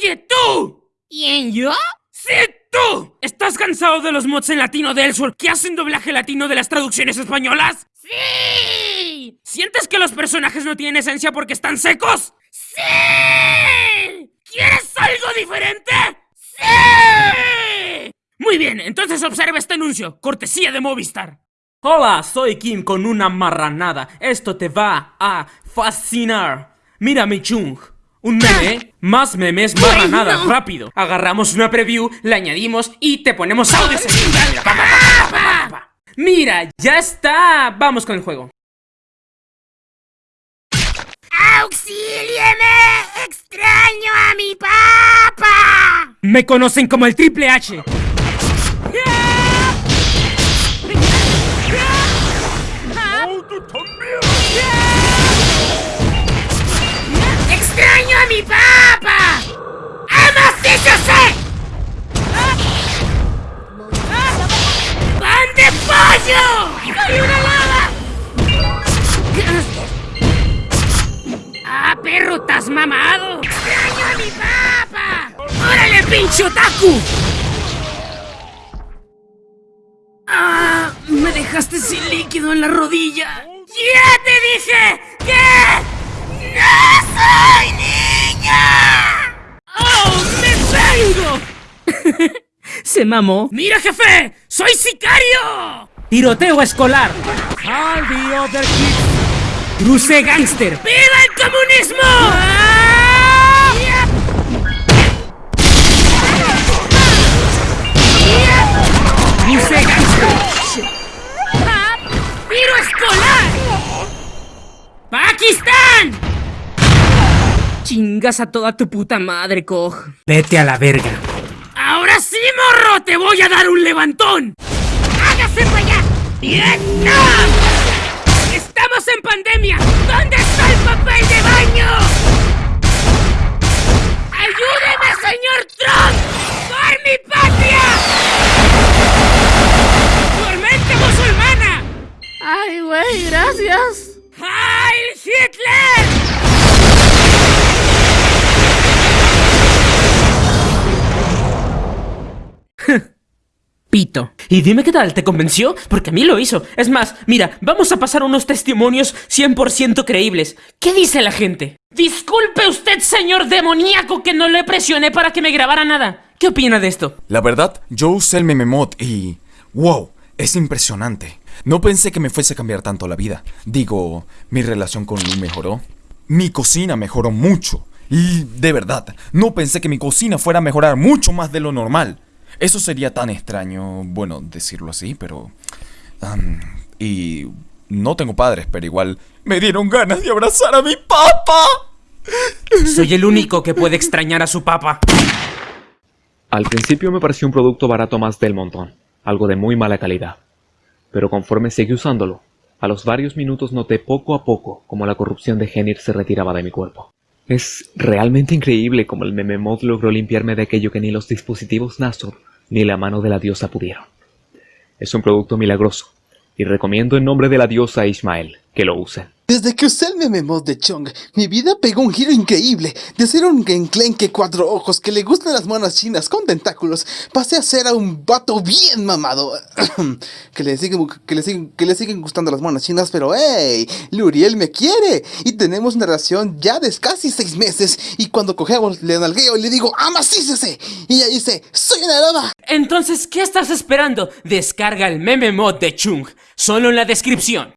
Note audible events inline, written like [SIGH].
Oye, tú. ¿Quién, yo? ¡Sí, tú! ¿Estás cansado de los mods en latino de Ellsworth que hacen doblaje latino de las traducciones españolas? ¡Sí! ¿Sientes que los personajes no tienen esencia porque están secos? ¡Sí! ¿Quieres algo diferente? ¡Sí! Muy bien, entonces observa este anuncio, cortesía de Movistar. Hola, soy Kim con una marranada. Esto te va a fascinar. Mira mi chung. Un meme, más memes, marranadas, rápido. Agarramos una preview, la añadimos y te ponemos pa. Mira, ya está. Vamos con el juego. ¡Auxílieme! ¡Extraño a mi papá! Me conocen como el Triple H. a mi papá! ¡Hemos dicho sí! ¡Pan de pollo! ¡Hay una lava! ¡Ah, perro, estás mamado! ¡Extraño a mi papá! ¡Órale, pinche otaku! ¡Ah! Me dejaste sin líquido en la rodilla. ¡Ya te dije Se mamó. ¡Mira, jefe! ¡Soy sicario! Tiroteo escolar. All the other kids. Cruce gangster. ¡Viva el comunismo! Cruce gangster. ¡Tiro escolar! ¡Pakistán! Chingas a toda tu puta madre, Coj. Vete a la verga. ¡Ahora sí, morro! ¡Te voy a dar un levantón! ¡Hágase para allá! ¡Vietnam! ¡Estamos en pandemia! ¿Dónde está el papel de baño? ¡Ayúdeme, señor Trump! ¡Por mi patria! ¡Tormenta musulmana! ¡Ay, güey, gracias! Pito. Y dime qué tal, ¿te convenció? Porque a mí lo hizo. Es más, mira, vamos a pasar unos testimonios 100% creíbles. ¿Qué dice la gente? Disculpe usted, señor demoníaco, que no le presioné para que me grabara nada. ¿Qué opina de esto? La verdad, yo usé el mememod y... ¡Wow! Es impresionante. No pensé que me fuese a cambiar tanto la vida. Digo, mi relación con Lu mejoró. Mi cocina mejoró mucho. Y de verdad, no pensé que mi cocina fuera a mejorar mucho más de lo normal. Eso sería tan extraño, bueno, decirlo así, pero... y... No tengo padres, pero igual me dieron ganas de abrazar a mi papá. Soy el único que puede extrañar a su papa. Al principio me pareció un producto barato más del montón, algo de muy mala calidad. Pero conforme seguí usándolo, a los varios minutos noté poco a poco cómo la corrupción de Genir se retiraba de mi cuerpo. Es realmente increíble cómo el meme mod logró limpiarme de aquello que ni los dispositivos Nasor ni la mano de la diosa pudieron. Es un producto milagroso, y recomiendo en nombre de la diosa Ismael que lo usen. Desde que usé el meme mod de Chong, mi vida pegó un giro increíble. De ser un genklenque cuatro ojos que le gustan las manos chinas con tentáculos, pasé a ser a un vato bien mamado. [CLEARS THROAT] que, le siguen, que, le siguen, que le gustando las manos chinas, pero hey, Luriel me quiere. Y tenemos una relación ya de casi seis meses. Y cuando cogemos, le nalgueo y le digo, amasícese. Y ella dice, soy una loba. Entonces, ¿qué estás esperando? Descarga el meme mod de Chung, solo en la descripción.